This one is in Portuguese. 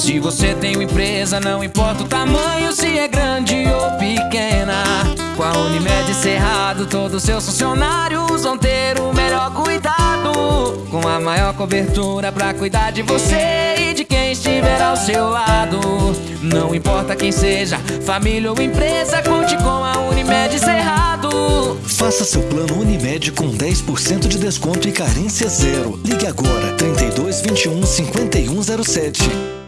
Se você tem uma empresa, não importa o tamanho, se é grande ou pequena. Com a Unimed Cerrado, todos seus funcionários vão ter o melhor cuidado. Com a maior cobertura pra cuidar de você e de quem estiver ao seu lado. Não importa quem seja, família ou empresa, conte com a Unimed Cerrado. Faça seu plano Unimed com 10% de desconto e carência zero. Ligue agora 32 21 5107.